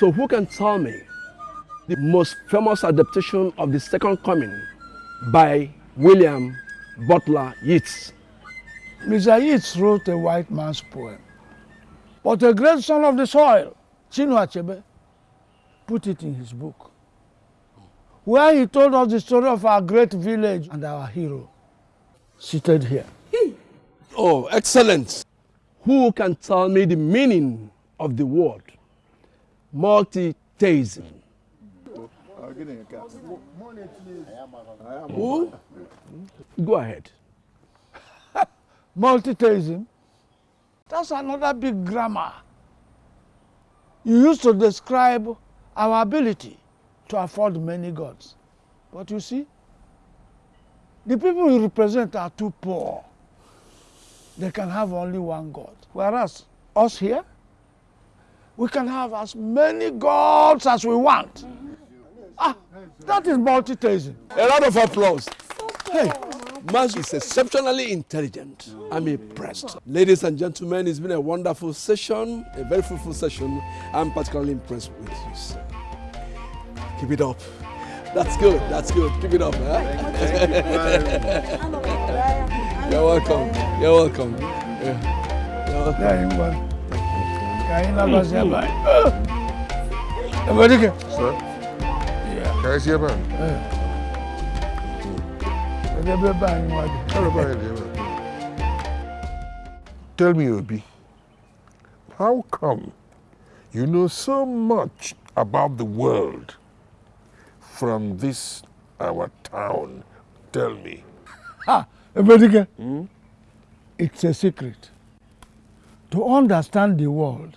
So who can tell me the most famous adaptation of the Second Coming by William Butler Yeats? Mr. Yeats wrote a white man's poem, but a great son of the soil, Chinua Achebe, put it in his book, where he told us the story of our great village and our hero, seated here. Oh, excellent. Who can tell me the meaning of the word multitheism? Who? Go ahead. Multitheism, that's another big grammar. You used to describe our ability to afford many gods. But you see, the people you represent are too poor. They can have only one God. Whereas us here, we can have as many gods as we want. Ah, that is multitasking. A round of applause. Hey, Mas is exceptionally intelligent. I'm impressed. Ladies and gentlemen, it's been a wonderful session, a very fruitful session. I'm particularly impressed with you, sir. Keep it up. That's good. That's good. Keep it up. Huh? You're welcome. You're welcome. Yeah. You're welcome. Yeah, you want. Can you never say bye? Everybody can. Sir? Yeah. Can I see a man? Everybody bye. Hello, bye. Tell me, Obi, how come you know so much about the world from this our town? Tell me. Ah, everybody can. It's a secret. To understand the world,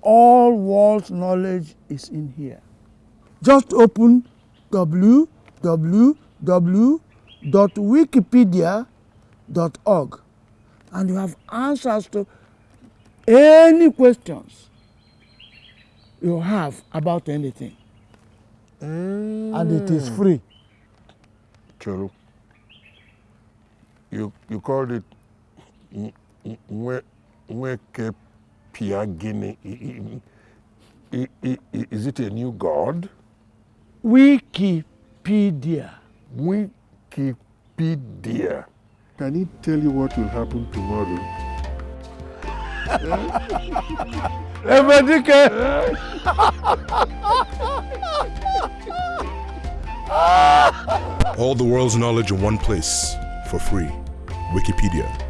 all world knowledge is in here. Just open www.wikipedia.org and you have answers to any questions you have about anything. And it is free. Choro, you, you called it Nweke Piagini. Is it a new god? Wikipedia. Wikipedia. Can he tell you what will happen tomorrow? All the world's knowledge in one place for free. Wikipedia.